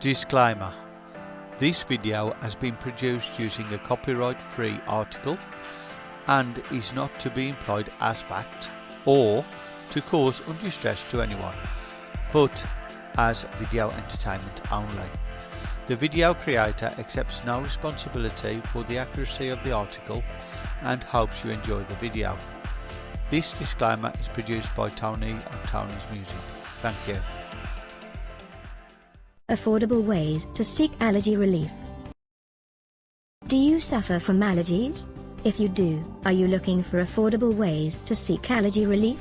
Disclaimer This video has been produced using a copyright free article and is not to be employed as fact or to cause undue stress to anyone but as video entertainment only. The video creator accepts no responsibility for the accuracy of the article and hopes you enjoy the video. This disclaimer is produced by Tony of Tony's Music. Thank you. Affordable ways to seek allergy relief. Do you suffer from allergies? If you do, are you looking for affordable ways to seek allergy relief?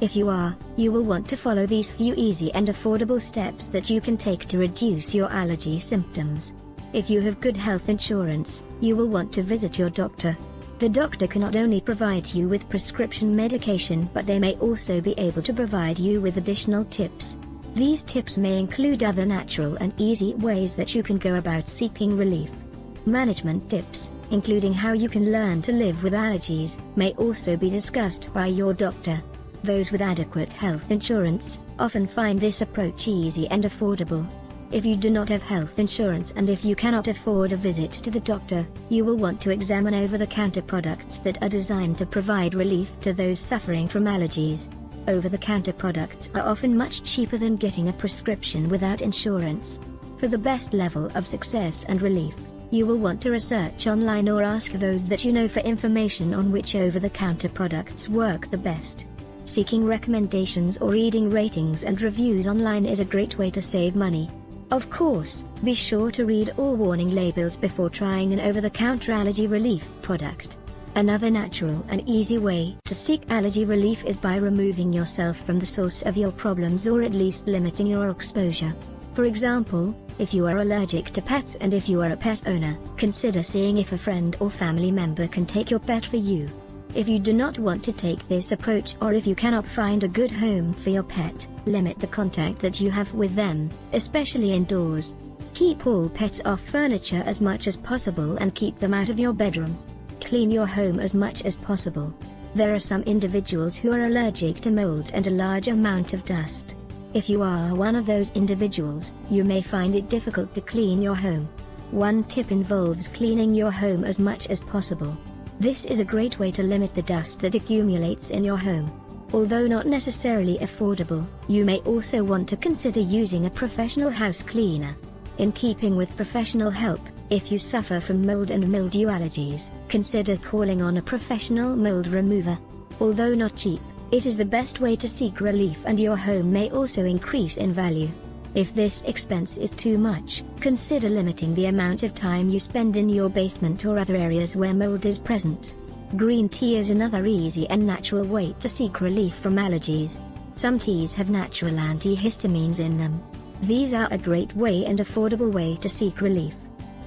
If you are, you will want to follow these few easy and affordable steps that you can take to reduce your allergy symptoms. If you have good health insurance, you will want to visit your doctor. The doctor can not only provide you with prescription medication but they may also be able to provide you with additional tips. These tips may include other natural and easy ways that you can go about seeking relief. Management tips, including how you can learn to live with allergies, may also be discussed by your doctor. Those with adequate health insurance often find this approach easy and affordable. If you do not have health insurance and if you cannot afford a visit to the doctor, you will want to examine over-the-counter products that are designed to provide relief to those suffering from allergies. Over-the-counter products are often much cheaper than getting a prescription without insurance. For the best level of success and relief, you will want to research online or ask those that you know for information on which over-the-counter products work the best. Seeking recommendations or reading ratings and reviews online is a great way to save money. Of course, be sure to read all warning labels before trying an over-the-counter allergy relief product. Another natural and easy way to seek allergy relief is by removing yourself from the source of your problems or at least limiting your exposure. For example, if you are allergic to pets and if you are a pet owner, consider seeing if a friend or family member can take your pet for you. If you do not want to take this approach or if you cannot find a good home for your pet, limit the contact that you have with them, especially indoors. Keep all pets off furniture as much as possible and keep them out of your bedroom. Clean your home as much as possible. There are some individuals who are allergic to mold and a large amount of dust. If you are one of those individuals, you may find it difficult to clean your home. One tip involves cleaning your home as much as possible. This is a great way to limit the dust that accumulates in your home. Although not necessarily affordable, you may also want to consider using a professional house cleaner. In keeping with professional help, if you suffer from mold and mildew allergies, consider calling on a professional mold remover. Although not cheap, it is the best way to seek relief and your home may also increase in value. If this expense is too much, consider limiting the amount of time you spend in your basement or other areas where mold is present. Green tea is another easy and natural way to seek relief from allergies. Some teas have natural antihistamines in them. These are a great way and affordable way to seek relief.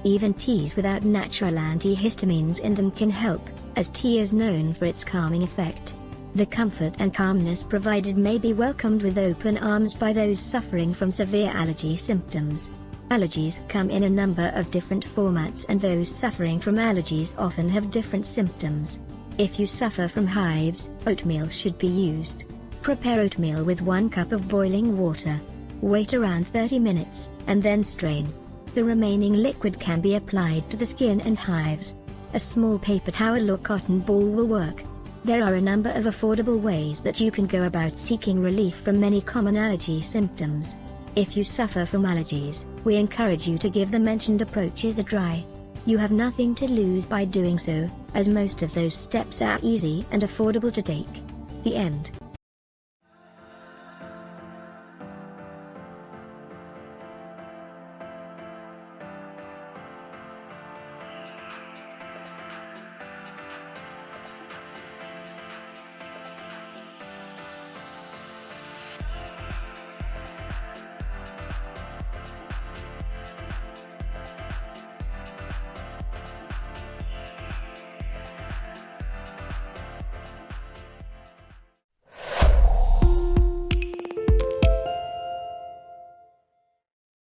Even teas without natural antihistamines in them can help, as tea is known for its calming effect. The comfort and calmness provided may be welcomed with open arms by those suffering from severe allergy symptoms. Allergies come in a number of different formats and those suffering from allergies often have different symptoms. If you suffer from hives, oatmeal should be used. Prepare oatmeal with 1 cup of boiling water. Wait around 30 minutes, and then strain. The remaining liquid can be applied to the skin and hives. A small paper towel or cotton ball will work. There are a number of affordable ways that you can go about seeking relief from many common allergy symptoms. If you suffer from allergies, we encourage you to give the mentioned approaches a try. You have nothing to lose by doing so, as most of those steps are easy and affordable to take. The end.